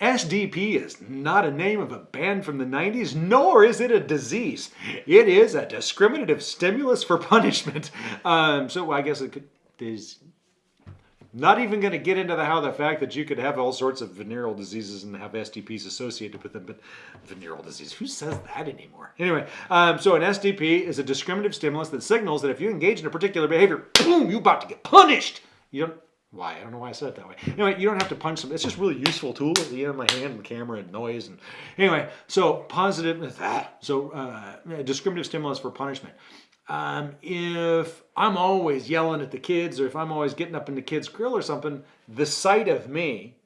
SDP is not a name of a band from the 90s, nor is it a disease. It is a discriminative stimulus for punishment. Um, so I guess it could, there's not even going to get into the how the fact that you could have all sorts of venereal diseases and have STPs associated with them, but venereal disease, who says that anymore? Anyway, um, so an SDP is a discriminative stimulus that signals that if you engage in a particular behavior, boom, you're about to get punished. You don't, why? I don't know why I said it that way. Anyway, you don't have to punch them. It's just really useful tool at the end of my hand and camera and noise. And anyway, so positive, ah, so uh, discriminative stimulus for punishment. Um, if I'm always yelling at the kids or if I'm always getting up in the kids' grill or something, the sight of me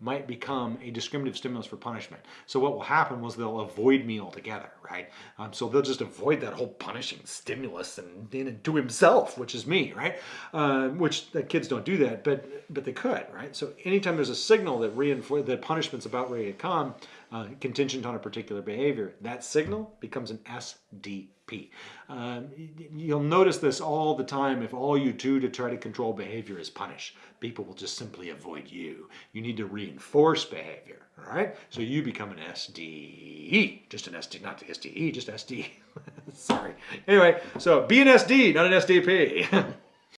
might become a discriminative stimulus for punishment. So what will happen was they'll avoid me altogether, right? Um, so they'll just avoid that whole punishing stimulus and, and to himself, which is me, right? Uh, which the kids don't do that, but but they could, right? So anytime there's a signal that reinforce that punishment's about ready to come, uh, contingent on a particular behavior, that signal becomes an SDP. Um, you'll notice this all the time if all you do to try to control behavior is punish. People will just simply avoid you. You need to reinforce behavior, all right? So you become an SDE, just an SD, not SDE, just SD. Sorry. Anyway, so be an SD, not an SDP.